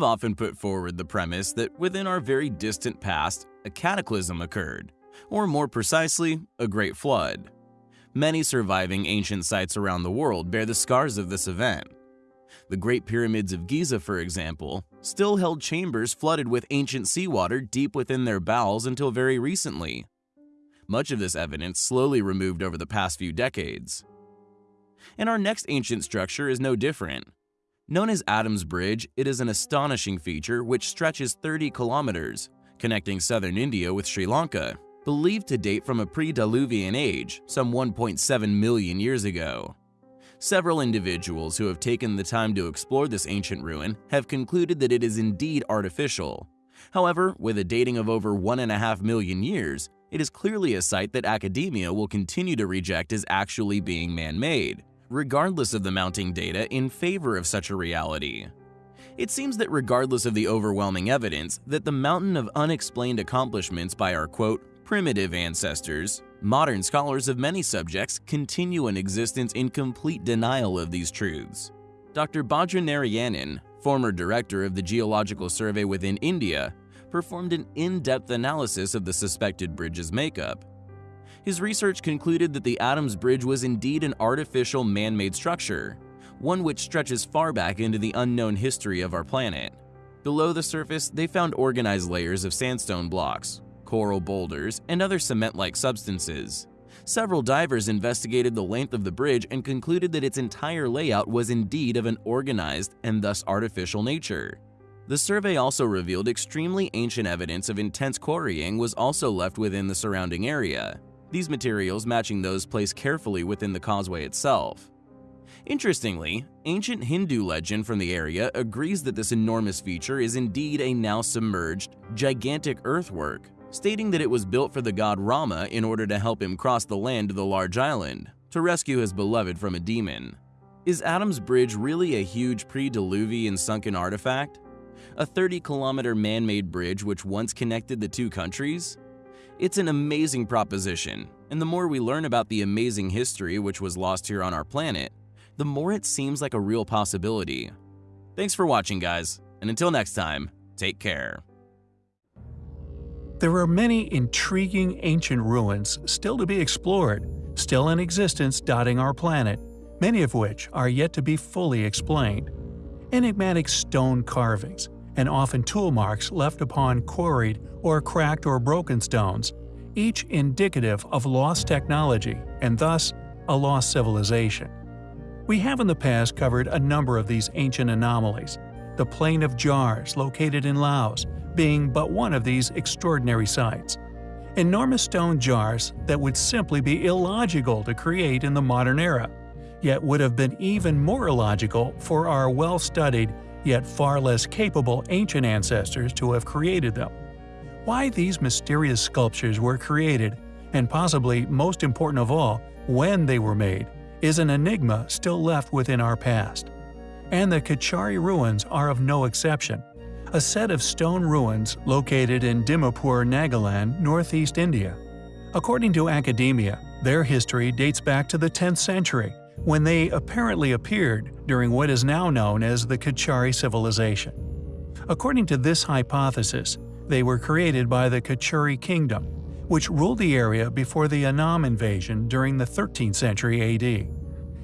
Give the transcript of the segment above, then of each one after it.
We've often put forward the premise that within our very distant past, a cataclysm occurred, or more precisely, a great flood. Many surviving ancient sites around the world bear the scars of this event. The Great Pyramids of Giza, for example, still held chambers flooded with ancient seawater deep within their bowels until very recently. Much of this evidence slowly removed over the past few decades. And our next ancient structure is no different. Known as Adam's Bridge, it is an astonishing feature which stretches 30 kilometers, connecting southern India with Sri Lanka, believed to date from a pre-Diluvian age, some 1.7 million years ago. Several individuals who have taken the time to explore this ancient ruin have concluded that it is indeed artificial. However, with a dating of over 1.5 million years, it is clearly a site that academia will continue to reject as actually being man-made, regardless of the mounting data in favor of such a reality. It seems that regardless of the overwhelming evidence that the mountain of unexplained accomplishments by our quote, primitive ancestors, modern scholars of many subjects continue in existence in complete denial of these truths. Dr. Badrinarayanan, former director of the Geological Survey within India, performed an in-depth analysis of the suspected bridge's makeup. His research concluded that the Adams Bridge was indeed an artificial man-made structure, one which stretches far back into the unknown history of our planet. Below the surface, they found organized layers of sandstone blocks, coral boulders, and other cement-like substances. Several divers investigated the length of the bridge and concluded that its entire layout was indeed of an organized and thus artificial nature. The survey also revealed extremely ancient evidence of intense quarrying was also left within the surrounding area, these materials matching those placed carefully within the causeway itself. Interestingly, ancient Hindu legend from the area agrees that this enormous feature is indeed a now submerged, gigantic earthwork, stating that it was built for the god Rama in order to help him cross the land to the large island, to rescue his beloved from a demon. Is Adam's Bridge really a huge pre-Diluvian sunken artifact? a 30-kilometer man-made bridge which once connected the two countries? It's an amazing proposition, and the more we learn about the amazing history which was lost here on our planet, the more it seems like a real possibility. Thanks for watching, guys, and until next time, take care. There are many intriguing ancient ruins still to be explored, still in existence dotting our planet, many of which are yet to be fully explained. Enigmatic stone carvings, and often tool marks left upon quarried or cracked or broken stones, each indicative of lost technology and thus a lost civilization. We have in the past covered a number of these ancient anomalies, the Plain of Jars located in Laos being but one of these extraordinary sites. Enormous stone jars that would simply be illogical to create in the modern era, yet would have been even more illogical for our well-studied yet far less capable ancient ancestors to have created them. Why these mysterious sculptures were created, and possibly most important of all, when they were made, is an enigma still left within our past. And the Kachari ruins are of no exception. A set of stone ruins located in Dimapur, Nagaland, northeast India. According to academia, their history dates back to the 10th century when they apparently appeared during what is now known as the Kachari civilization. According to this hypothesis, they were created by the Kachari kingdom, which ruled the area before the Ahom invasion during the 13th century AD.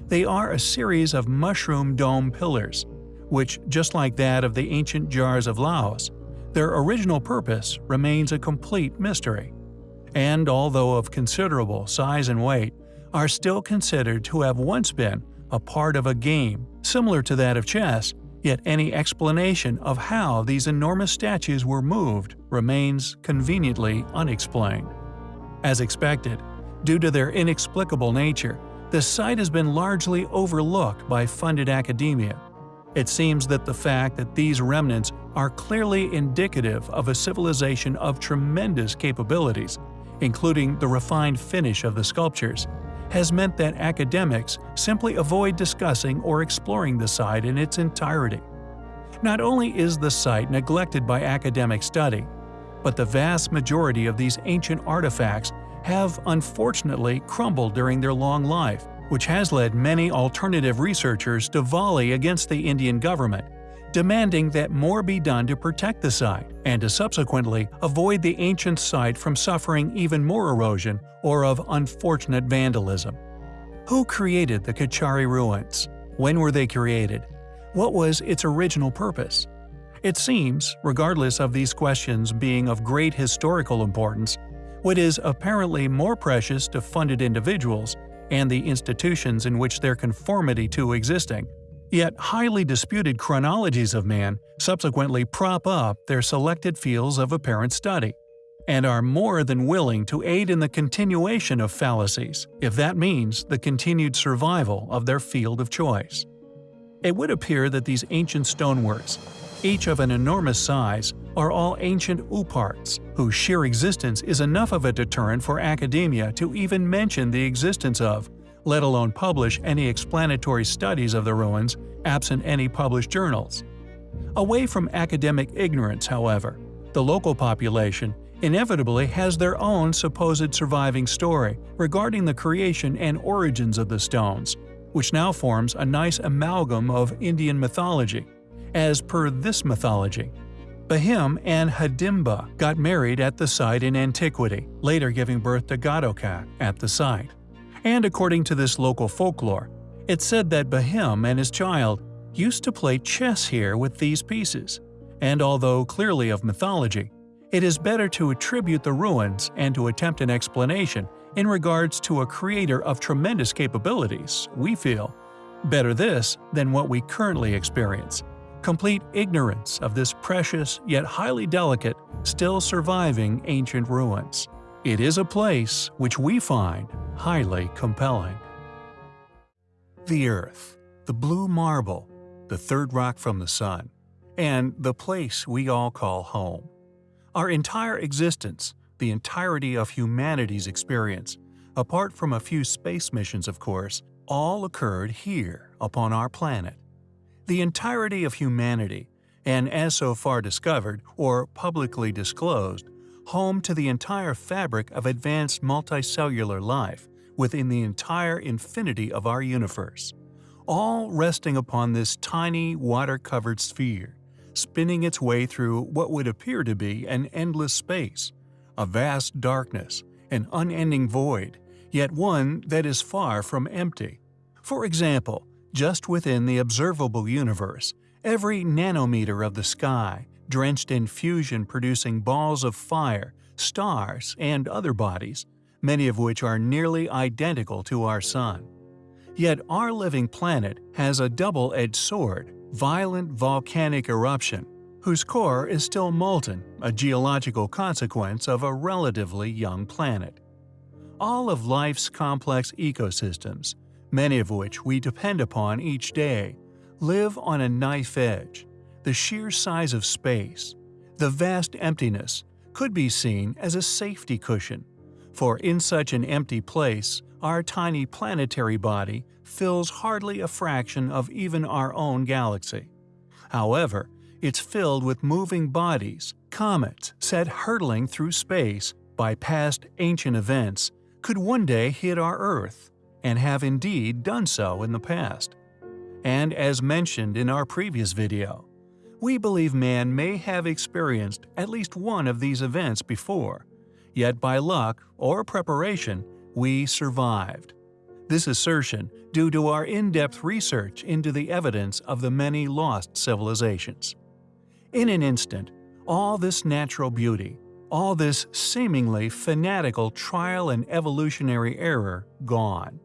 They are a series of mushroom dome pillars, which, just like that of the ancient jars of Laos, their original purpose remains a complete mystery. And although of considerable size and weight, are still considered to have once been a part of a game similar to that of chess, yet any explanation of how these enormous statues were moved remains conveniently unexplained. As expected, due to their inexplicable nature, the site has been largely overlooked by funded academia. It seems that the fact that these remnants are clearly indicative of a civilization of tremendous capabilities, including the refined finish of the sculptures, has meant that academics simply avoid discussing or exploring the site in its entirety. Not only is the site neglected by academic study, but the vast majority of these ancient artifacts have unfortunately crumbled during their long life, which has led many alternative researchers to volley against the Indian government, demanding that more be done to protect the site and to subsequently avoid the ancient site from suffering even more erosion or of unfortunate vandalism. Who created the Kachari ruins? When were they created? What was its original purpose? It seems, regardless of these questions being of great historical importance, what is apparently more precious to funded individuals and the institutions in which their conformity to existing Yet highly disputed chronologies of man subsequently prop up their selected fields of apparent study, and are more than willing to aid in the continuation of fallacies, if that means the continued survival of their field of choice. It would appear that these ancient stoneworks, each of an enormous size, are all ancient ooparts, whose sheer existence is enough of a deterrent for academia to even mention the existence of let alone publish any explanatory studies of the ruins absent any published journals. Away from academic ignorance, however, the local population inevitably has their own supposed surviving story regarding the creation and origins of the stones, which now forms a nice amalgam of Indian mythology. As per this mythology, Bahim and Hadimba got married at the site in antiquity, later giving birth to Ghatokat at the site and according to this local folklore, it's said that Bahim and his child used to play chess here with these pieces, and although clearly of mythology, it is better to attribute the ruins and to attempt an explanation in regards to a creator of tremendous capabilities, we feel. Better this than what we currently experience. Complete ignorance of this precious yet highly delicate, still surviving ancient ruins. It is a place which we find highly compelling. The Earth, the blue marble, the third rock from the sun, and the place we all call home. Our entire existence, the entirety of humanity's experience, apart from a few space missions of course, all occurred here upon our planet. The entirety of humanity, and as so far discovered or publicly disclosed, home to the entire fabric of advanced multicellular life within the entire infinity of our universe, all resting upon this tiny water-covered sphere, spinning its way through what would appear to be an endless space, a vast darkness, an unending void, yet one that is far from empty. For example, just within the observable universe, every nanometer of the sky, drenched in fusion-producing balls of fire, stars, and other bodies, many of which are nearly identical to our Sun. Yet our living planet has a double-edged sword, violent volcanic eruption, whose core is still molten, a geological consequence of a relatively young planet. All of life's complex ecosystems, many of which we depend upon each day, live on a knife edge, the sheer size of space, the vast emptiness, could be seen as a safety cushion. For in such an empty place, our tiny planetary body fills hardly a fraction of even our own galaxy. However, it's filled with moving bodies, comets set hurtling through space by past ancient events, could one day hit our Earth, and have indeed done so in the past. And as mentioned in our previous video, we believe man may have experienced at least one of these events before, yet by luck or preparation, we survived. This assertion due to our in-depth research into the evidence of the many lost civilizations. In an instant, all this natural beauty, all this seemingly fanatical trial and evolutionary error gone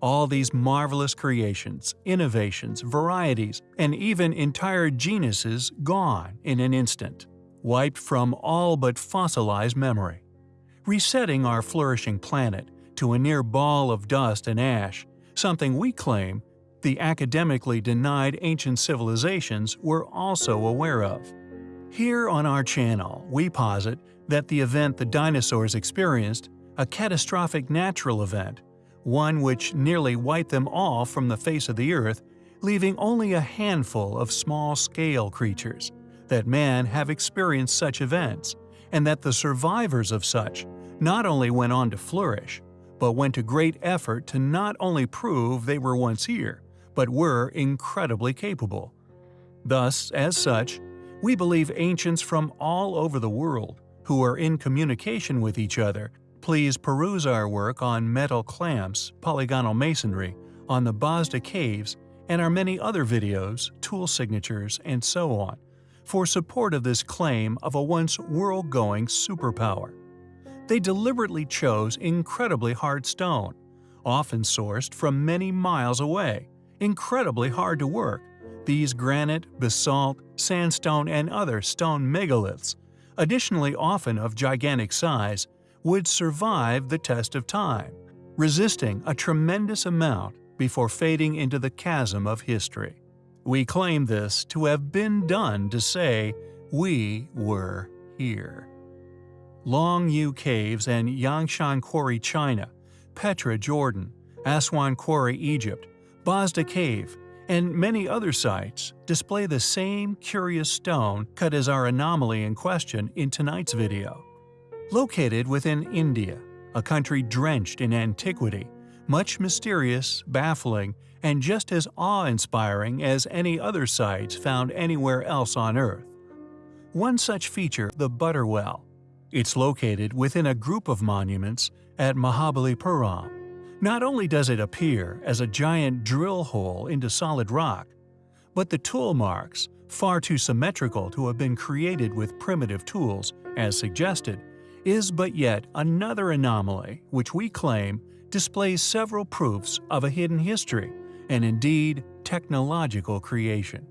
all these marvelous creations, innovations, varieties, and even entire genuses gone in an instant, wiped from all but fossilized memory. Resetting our flourishing planet to a near ball of dust and ash, something we claim the academically denied ancient civilizations were also aware of. Here on our channel, we posit that the event the dinosaurs experienced, a catastrophic natural event, one which nearly wiped them all from the face of the earth, leaving only a handful of small-scale creatures, that man have experienced such events, and that the survivors of such not only went on to flourish, but went to great effort to not only prove they were once here, but were incredibly capable. Thus, as such, we believe ancients from all over the world, who are in communication with each other, please peruse our work on metal clamps, polygonal masonry, on the Bosda Caves, and our many other videos, tool signatures, and so on, for support of this claim of a once world-going superpower. They deliberately chose incredibly hard stone, often sourced from many miles away, incredibly hard to work, these granite, basalt, sandstone, and other stone megaliths, additionally often of gigantic size, would survive the test of time, resisting a tremendous amount before fading into the chasm of history. We claim this to have been done to say we were here. Longyou Caves and Yangshan Quarry, China, Petra, Jordan, Aswan Quarry, Egypt, Bosda Cave, and many other sites display the same curious stone cut as our anomaly in question in tonight's video. Located within India, a country drenched in antiquity, much mysterious, baffling, and just as awe-inspiring as any other sites found anywhere else on Earth. One such feature, the Butter Well. It's located within a group of monuments at Mahabalipuram, not only does it appear as a giant drill hole into solid rock, but the tool marks, far too symmetrical to have been created with primitive tools, as suggested, is but yet another anomaly which we claim displays several proofs of a hidden history and indeed technological creation.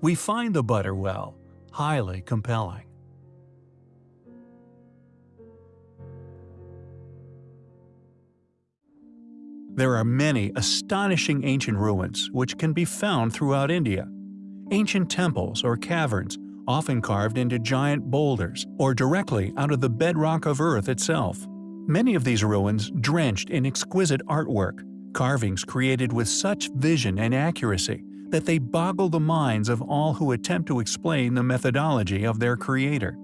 We find the butter well highly compelling. There are many astonishing ancient ruins which can be found throughout India. Ancient temples or caverns, often carved into giant boulders or directly out of the bedrock of Earth itself. Many of these ruins drenched in exquisite artwork, carvings created with such vision and accuracy that they boggle the minds of all who attempt to explain the methodology of their creator.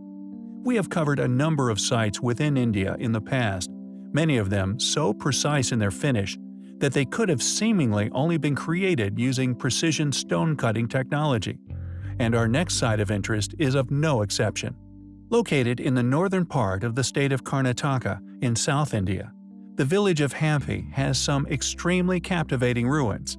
We have covered a number of sites within India in the past, many of them so precise in their finish that they could have seemingly only been created using precision stone-cutting technology. And our next site of interest is of no exception. Located in the northern part of the state of Karnataka in South India, the village of Hampi has some extremely captivating ruins.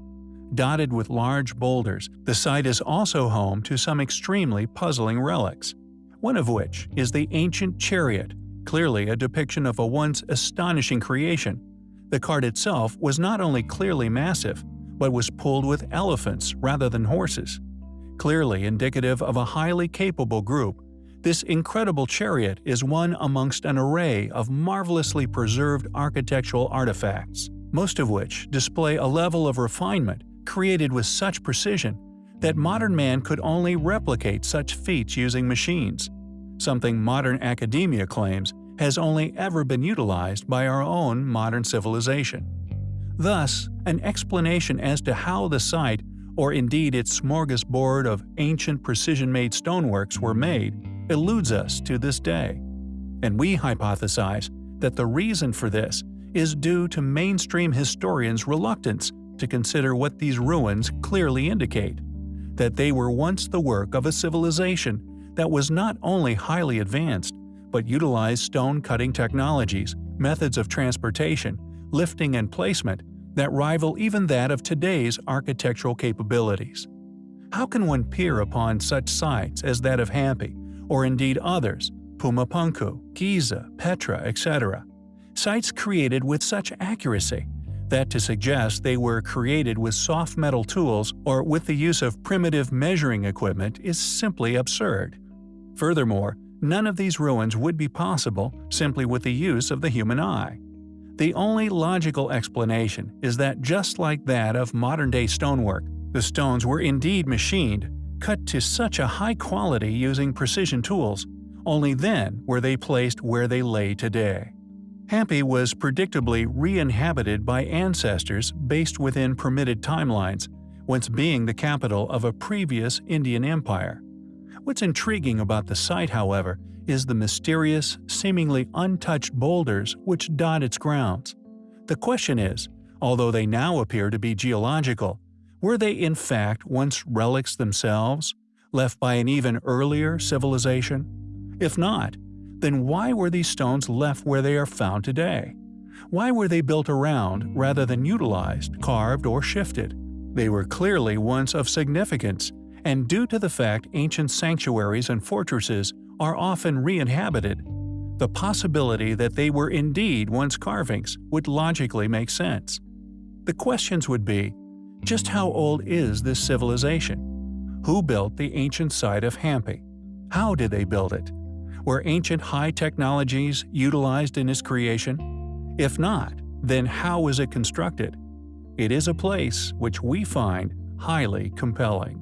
Dotted with large boulders, the site is also home to some extremely puzzling relics, one of which is the ancient chariot, clearly a depiction of a once astonishing creation the cart itself was not only clearly massive, but was pulled with elephants rather than horses. Clearly indicative of a highly capable group, this incredible chariot is one amongst an array of marvelously preserved architectural artifacts, most of which display a level of refinement created with such precision that modern man could only replicate such feats using machines, something modern academia claims has only ever been utilized by our own modern civilization. Thus, an explanation as to how the site, or indeed its smorgasbord of ancient precision-made stoneworks were made, eludes us to this day. And we hypothesize that the reason for this is due to mainstream historians' reluctance to consider what these ruins clearly indicate that they were once the work of a civilization that was not only highly advanced, but utilized stone-cutting technologies, methods of transportation, lifting and placement that rival even that of today's architectural capabilities. How can one peer upon such sites as that of Hampi, or indeed others, Pumapunku, Giza, Petra, etc., sites created with such accuracy that to suggest they were created with soft metal tools or with the use of primitive measuring equipment is simply absurd. Furthermore, none of these ruins would be possible simply with the use of the human eye. The only logical explanation is that just like that of modern-day stonework, the stones were indeed machined, cut to such a high quality using precision tools, only then were they placed where they lay today. Hampi was predictably re-inhabited by ancestors based within permitted timelines, once being the capital of a previous Indian empire. What's intriguing about the site, however, is the mysterious, seemingly untouched boulders which dot its grounds. The question is, although they now appear to be geological, Were they in fact once relics themselves, left by an even earlier civilization? If not, then why were these stones left where they are found today? Why were they built around rather than utilized, carved, or shifted? They were clearly once of significance, and due to the fact ancient sanctuaries and fortresses are often re-inhabited, the possibility that they were indeed once carvings would logically make sense. The questions would be, just how old is this civilization? Who built the ancient site of Hampi? How did they build it? Were ancient high technologies utilized in its creation? If not, then how was it constructed? It is a place which we find highly compelling.